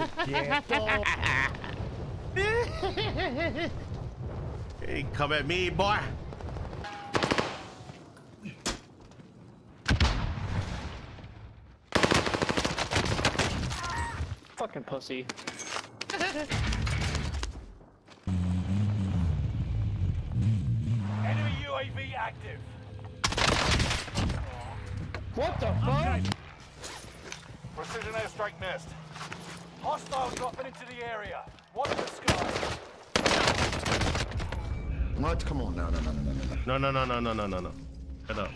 Hey, come at me, boy. Fucking pussy. Enemy UAV active. What the fuck? Precision airstrike missed. Hostile dropping into the area. Watch the sky. What? Come on, no, no, no, no, no, no. No, no, no, no, no, no, no, no. Shut up.